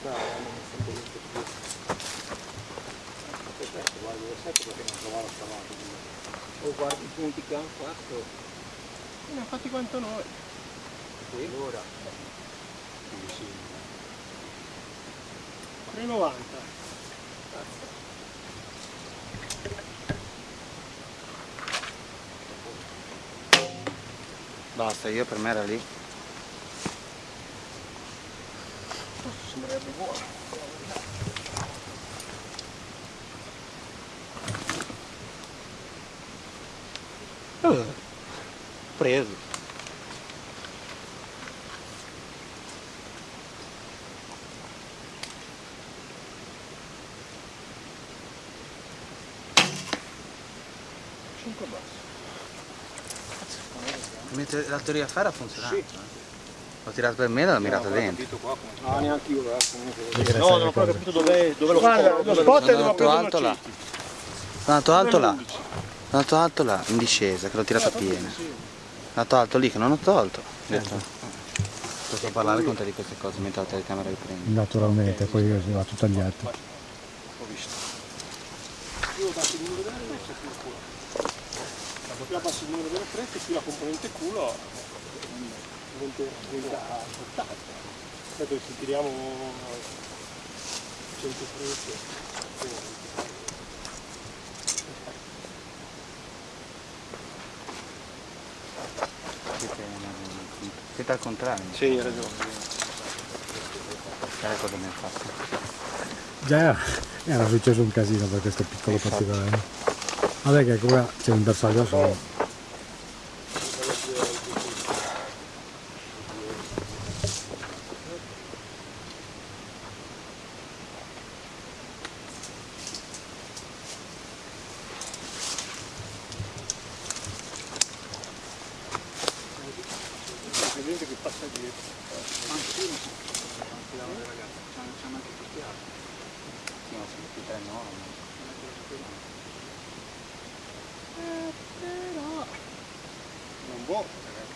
guardare, hanno messo un po' di. Perfetto, guarda dove sei perché non trovavo scavato. O guardi i punti che hanno fatto. Ne hanno fatti quanto noi. Sì. Allora, quindi sì. 3,90. Basta, io per me era lì. Uh, preso. Cinque basso. Mentre la teoria a fare ha funzionato. Sì. Eh. L'ho tirato per me e l'ho mirato dentro. No, neanche io, eh, comunque. No, non ho proprio capito dove, dove lo Guarda, lo spot è dove ho preso alto là. Sono andato alto là. Sono andato alto là, in discesa, che l'ho tirato piena. Sono andato alto lì che non ho tolto. Ho detto, posso parlare con te di queste cose mentre la telecamera riprende. Naturalmente, poi va tutto agli atti. Ho visto. Più abbassi il numero delle frecce, più il culo. Più abbassi il numero delle frecce, più la componente culo diventa, diventa portata. Aspetta, se tiriamo 100 frecce. Siete, al contrario. Sì, hai ragione. Sai cosa mi ha fatto? Già era successo un casino per questo piccolo particolare. Vabbè che qua c'è un bersaglio solo. Gente che passa dietro. Sì, ma sono tutti tre no. Non può.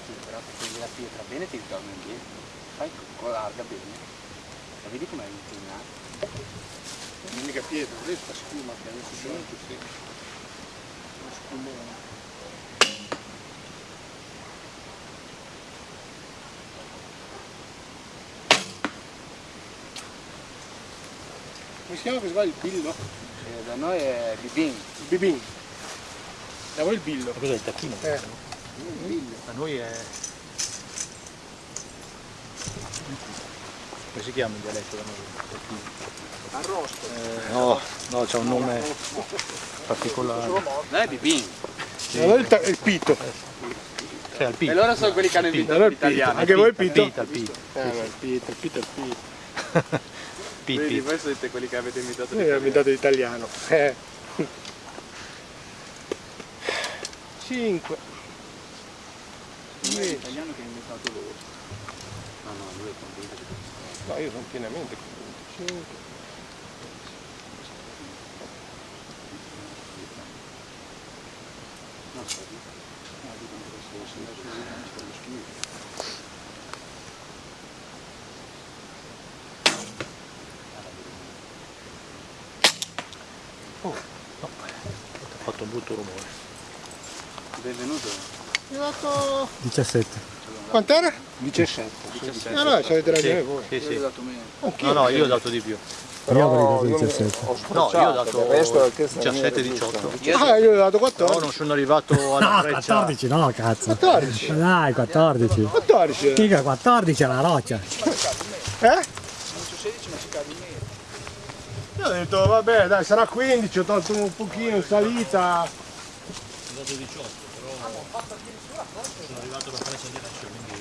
Sì, però se prendi la pietra bene ti ritorna indietro. Fai con larga bene. E vedi com'è inclinato. Non è mica pietra, lei sta schiuma che ha messo dentro, sì. Lo scumone. Come si chiama questo qua? Il billo? Eh, da noi è bibin. Il bibin. Da voi il billo. Cos'è il tacchino? Eh. Il billo. Da noi è... Come si chiama in dialetto da noi? Arrosto. no, no, c'è un nome particolare. Da è bibin. Allora il, il pito. Cioè, E pito. loro sono quelli che hanno inventato Allora il l'italiano. Anche voi il pito? Pita, il pito. Eh, ma il pito, il pito, il pito. Pit, Vedi, voi siete quelli che avete inventato Noi abbiamo inventato l'italiano. Eh. 5. l'italiano che ha inventato loro. No, no, lui è convinto che No, io sono pienamente convinto. 5. No, sorry. No, dico che se lo sembra su non sta lo schifo. Ha fatto un brutto rumore. Benvenuto. Ho dato... 17. Quant'era? 17. Ah no, ci avete ragione voi. Sì, sì. dato meno. Anch'io. No, no, io ho dato di più. Io avrei dato 17. No, io ho dato 17-18. Ah, io ho dato No, 14. non sono arrivato alla No, freccia. 14 no, cazzo. 14. Dai, 14. 14. eh. Mica 14 è la roccia. Eh? Io ho detto, vabbè, dai, sarà 15, ho tolto un pochino in salita. Ho dato 18, però sono arrivato freccia di adesso, quindi...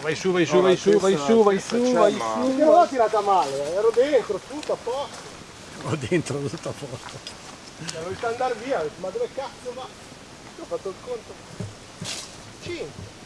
Vai su, vai su, vai su, vai su, vai su, vai su. Non l'ho tirata male, ero dentro, tutto a posto. Ho dentro tutto a posto. Cioè, Voglio andare via, ma dove cazzo va? Io ho fatto il conto. 5.